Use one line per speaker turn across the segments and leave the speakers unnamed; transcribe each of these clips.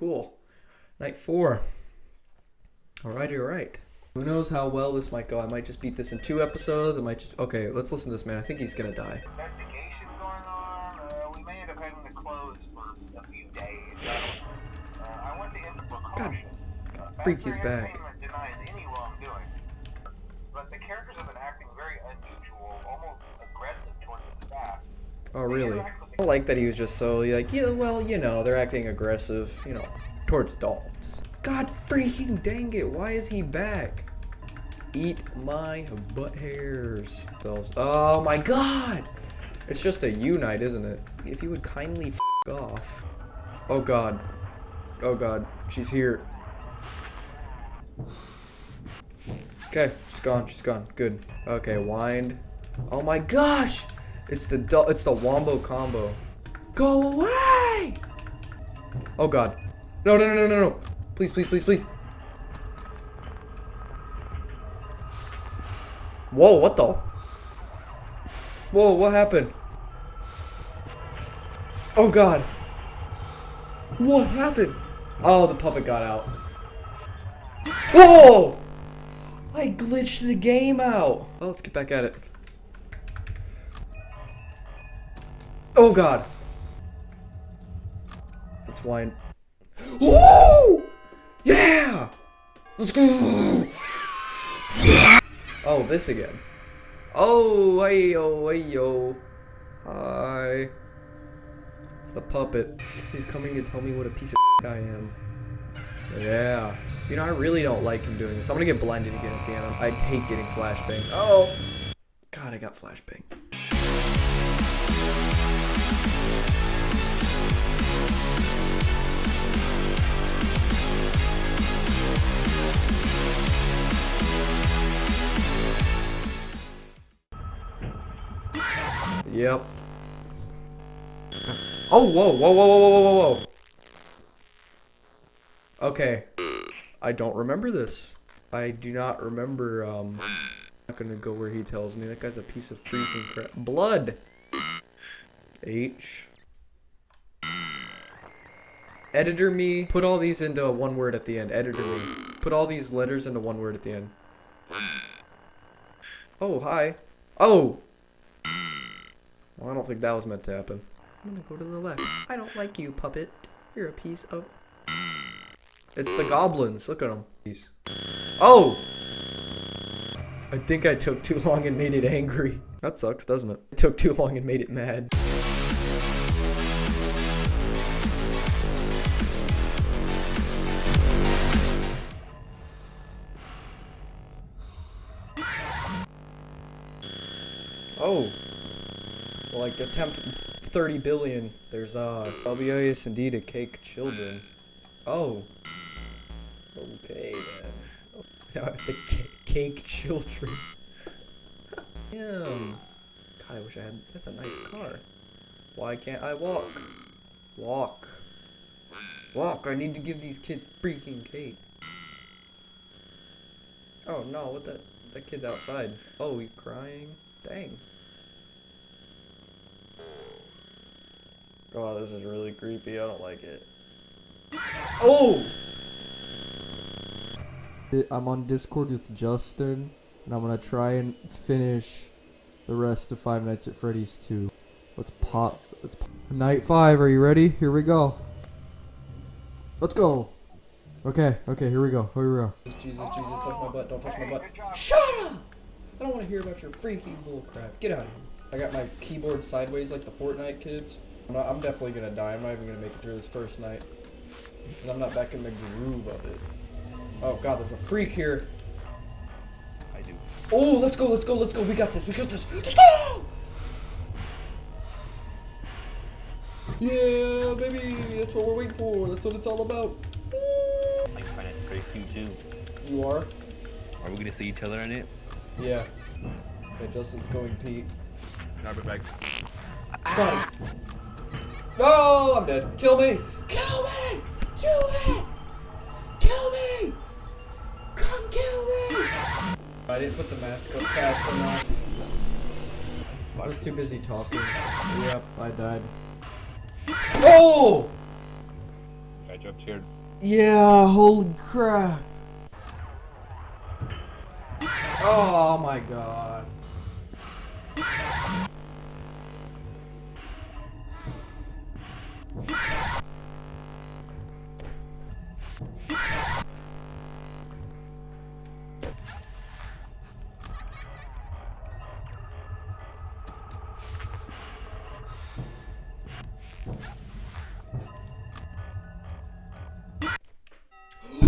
cool. Night four. Alrighty, alright. Who knows how well this might go? I might just beat this in two episodes. I might just. Okay, let's listen to this man. I think he's gonna die.
investigation going on. Uh, we may end up having to close for a few days. Uh, I want to end precaution. Uh,
freak is
Factory
back.
Denies any wrongdoing. But the characters have been acting very unusual, almost aggressive towards the staff.
Oh, really? I like that he was just so like, yeah, well, you know, they're acting aggressive, you know, towards adults. God freaking dang it, why is he back? Eat my butt hairs. Oh my god! It's just a unite, isn't it? If you would kindly off. Oh god. Oh god, she's here. Okay, she's gone, she's gone. Good. Okay, wind. Oh my gosh! It's the it's the wombo combo. Go away! Oh god. No, no, no, no, no, no. Please, please, please, please. Whoa, what the? Whoa, what happened? Oh god. What happened? Oh, the puppet got out. Whoa! I glitched the game out. Oh, let's get back at it. Oh god. Let's wind. Woo! Yeah! Let's go! Oh, this again. Oh, hey yo, hey yo. Hi. It's the puppet. He's coming to tell me what a piece of I am. Yeah. You know, I really don't like him doing this. I'm gonna get blinded again at the end. I hate getting flashbang. Oh! God, I got flashbang. Yep. Oh, whoa, whoa, whoa, whoa, whoa, whoa, whoa. Okay. I don't remember this. I do not remember, um... I'm not gonna go where he tells me. That guy's a piece of freaking crap. Blood! H. Editor me. Put all these into one word at the end. Editor me. Put all these letters into one word at the end. Oh, hi. Oh! Well, I don't think that was meant to happen. I'm gonna go to the left. I don't like you, puppet. You're a piece of... It's the goblins. Look at them. Oh! I think I took too long and made it angry. That sucks, doesn't it? I took too long and made it mad. Like attempt 30 billion. There's uh WAS indeed a cake children. Oh. Okay then. Now I have to cake children. Damn. God, I wish I had. That's a nice car. Why can't I walk? Walk. Walk. I need to give these kids freaking cake. Oh no! What that? That kid's outside. Oh, he's crying. Dang. Oh, this is really creepy. I don't like it. Oh!
I'm on Discord with Justin, and I'm gonna try and finish the rest of Five Nights at Freddy's 2. Let's pop. Let's pop. Night 5, are you ready? Here we go. Let's go. Okay, okay, here we go. Here we go.
Jesus, Jesus, Jesus, touch my butt. Don't touch my butt. Shut up! I don't want to hear about your freaking bullcrap. Get out of here. I got my keyboard sideways like the Fortnite kids. I'm, not, I'm definitely gonna die. I'm not even gonna make it through this first night. Because I'm not back in the groove of it. Oh god, there's a freak here.
I do.
Oh, let's go, let's go, let's go. We got this, we got this. Let's go! Yeah, baby, that's what we're waiting for. That's what it's all about. Woo!
Like Five Nights at Freddy's 2 too.
You are?
Are we gonna see each other in it?
Yeah. Okay, Justin's going Pete.
Be back.
God. No, I'm dead. Kill me. Kill me. Do it. Kill me. Come kill me. I didn't put the mask up fast enough. I was too busy talking. Yep, I died. Oh!
I dropped here.
Yeah, holy crap. Oh my god.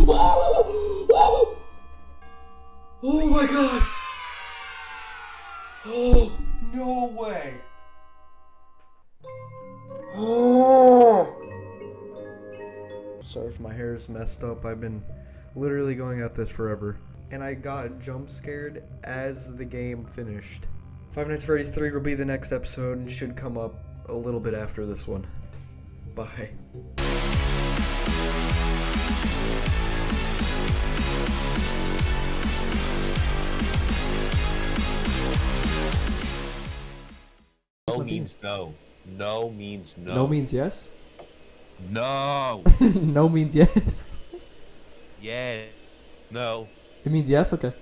Oh oh, oh my gosh! Oh, no way! Oh!
Sorry if my hair is messed up. I've been literally going at this forever. And I got jump scared as the game finished. Five Nights at Freddy's 3 will be the next episode and should come up a little bit after this one. Bye.
No means no. No means no.
No means yes?
no.
no means yes.
yeah. No.
It means yes? Okay.